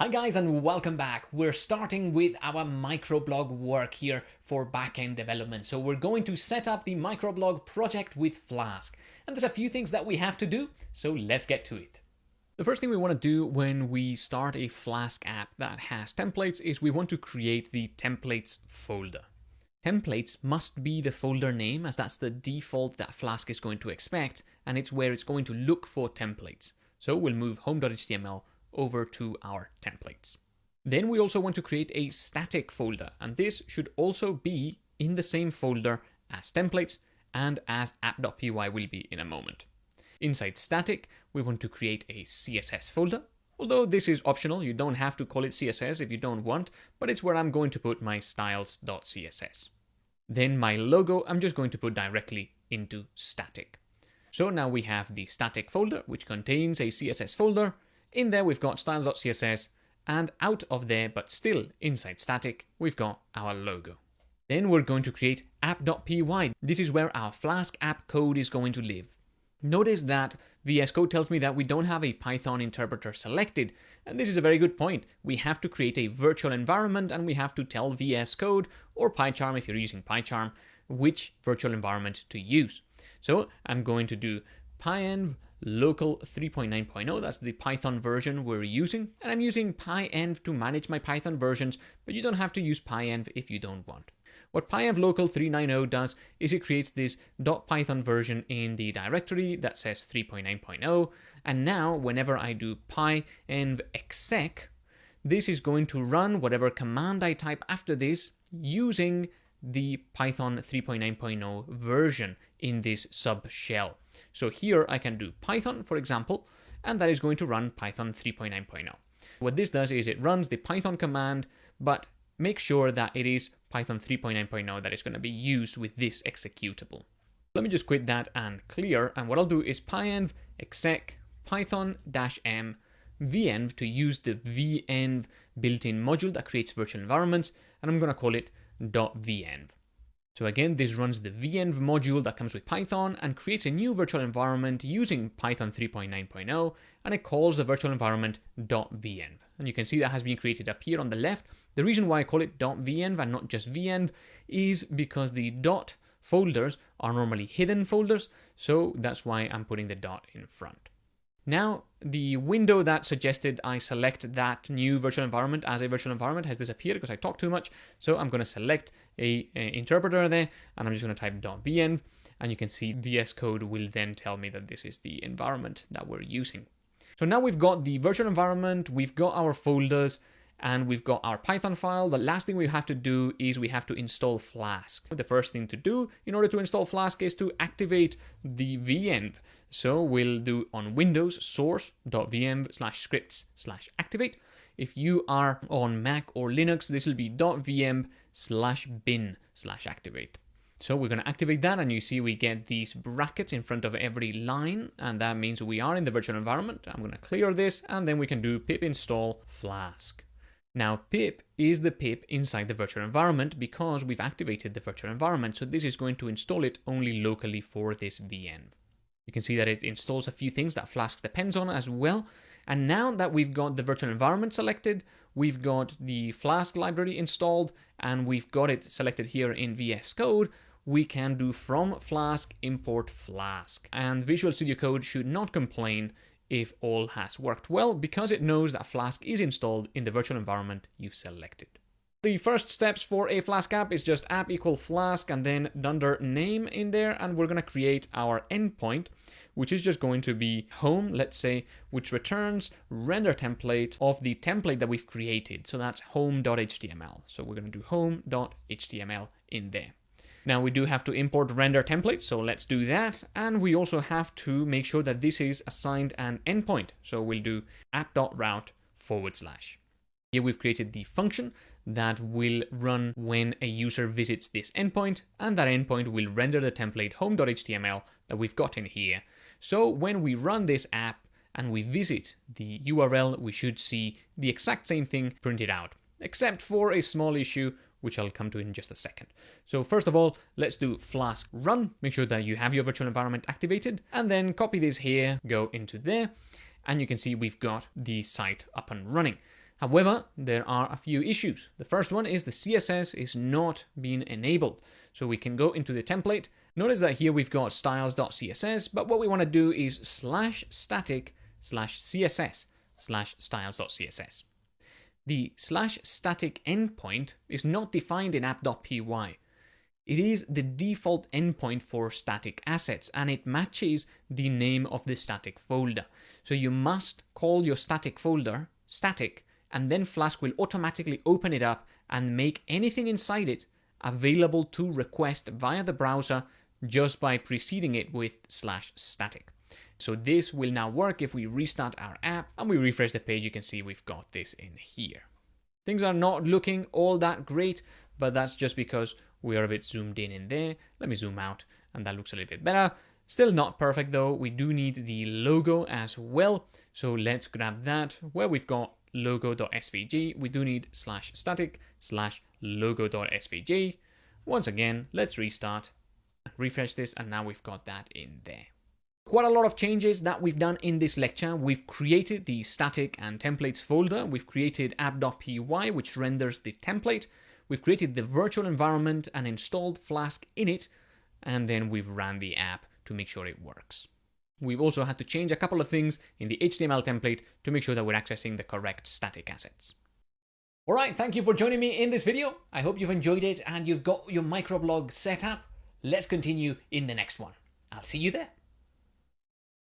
Hi guys and welcome back. We're starting with our microblog work here for backend development. So we're going to set up the microblog project with Flask. And there's a few things that we have to do, so let's get to it. The first thing we want to do when we start a Flask app that has templates is we want to create the templates folder. Templates must be the folder name as that's the default that Flask is going to expect and it's where it's going to look for templates. So we'll move home.html over to our templates. Then we also want to create a static folder, and this should also be in the same folder as templates and as app.py will be in a moment. Inside static, we want to create a CSS folder, although this is optional, you don't have to call it CSS if you don't want, but it's where I'm going to put my styles.css. Then my logo, I'm just going to put directly into static. So now we have the static folder, which contains a CSS folder, in there, we've got styles.css, and out of there, but still inside static, we've got our logo. Then we're going to create app.py. This is where our Flask app code is going to live. Notice that VS Code tells me that we don't have a Python interpreter selected, and this is a very good point. We have to create a virtual environment and we have to tell VS Code or PyCharm if you're using PyCharm which virtual environment to use. So I'm going to do pyenv local 3.9.0. That's the Python version we're using. And I'm using pyenv to manage my Python versions, but you don't have to use pyenv if you don't want. What pyenv local 390 does is it creates this .python version in the directory that says 3.9.0. And now whenever I do pyenv exec, this is going to run whatever command I type after this using the Python 3.9.0 version in this sub shell. So here I can do Python, for example, and that is going to run Python 3.9.0. What this does is it runs the Python command, but make sure that it is Python 3.9.0 that is going to be used with this executable. Let me just quit that and clear, and what I'll do is pyenv exec python-m venv to use the venv built-in module that creates virtual environments, and I'm going to call it .venv. So again, this runs the venv module that comes with Python and creates a new virtual environment using Python 3.9.0 and it calls the virtual environment .venv. And you can see that has been created up here on the left. The reason why I call it .venv and not just venv is because the dot folders are normally hidden folders, so that's why I'm putting the dot in front. Now, the window that suggested I select that new virtual environment as a virtual environment has disappeared because I talked too much. So I'm going to select a, a, interpreter there and I'm just going to type .vn and you can see VS Code will then tell me that this is the environment that we're using. So now we've got the virtual environment, we've got our folders, and we've got our Python file. The last thing we have to do is we have to install Flask. The first thing to do in order to install Flask is to activate the venv. So we'll do on Windows source.venv slash scripts slash activate. If you are on Mac or Linux, this will be .venv slash bin slash activate. So we're going to activate that and you see we get these brackets in front of every line and that means we are in the virtual environment. I'm going to clear this and then we can do pip install flask. Now pip is the pip inside the virtual environment because we've activated the virtual environment. So this is going to install it only locally for this venv. You can see that it installs a few things that Flask depends on as well. And now that we've got the virtual environment selected, we've got the Flask library installed, and we've got it selected here in VS Code, we can do from Flask import Flask. And Visual Studio Code should not complain if all has worked well because it knows that Flask is installed in the virtual environment you've selected. The first steps for a Flask app is just app equal Flask and then under name in there and we're going to create our endpoint which is just going to be home, let's say, which returns render template of the template that we've created. So that's home.html. So we're going to do home.html in there. Now we do have to import render template, so let's do that. And we also have to make sure that this is assigned an endpoint. So we'll do app.route forward slash. Here we've created the function that will run when a user visits this endpoint, and that endpoint will render the template home.html that we've got in here. So when we run this app and we visit the URL, we should see the exact same thing printed out, except for a small issue which I'll come to in just a second. So first of all, let's do flask run, make sure that you have your virtual environment activated, and then copy this here, go into there, and you can see we've got the site up and running. However, there are a few issues. The first one is the CSS is not being enabled. So we can go into the template. Notice that here we've got styles.css, but what we want to do is slash static slash CSS slash styles.css. The slash static endpoint is not defined in app.py. It is the default endpoint for static assets and it matches the name of the static folder. So you must call your static folder static and then Flask will automatically open it up and make anything inside it available to request via the browser just by preceding it with slash static. So this will now work if we restart our app and we refresh the page, you can see we've got this in here. Things are not looking all that great, but that's just because we are a bit zoomed in in there. Let me zoom out and that looks a little bit better. Still not perfect though. We do need the logo as well. So let's grab that where we've got logo.svg. We do need slash static slash logo.svg. Once again, let's restart, refresh this, and now we've got that in there. Quite a lot of changes that we've done in this lecture. We've created the static and templates folder. We've created app.py, which renders the template. We've created the virtual environment and installed Flask in it. And then we've ran the app to make sure it works. We've also had to change a couple of things in the HTML template to make sure that we're accessing the correct static assets. Alright, thank you for joining me in this video. I hope you've enjoyed it and you've got your microblog set up. Let's continue in the next one. I'll see you there.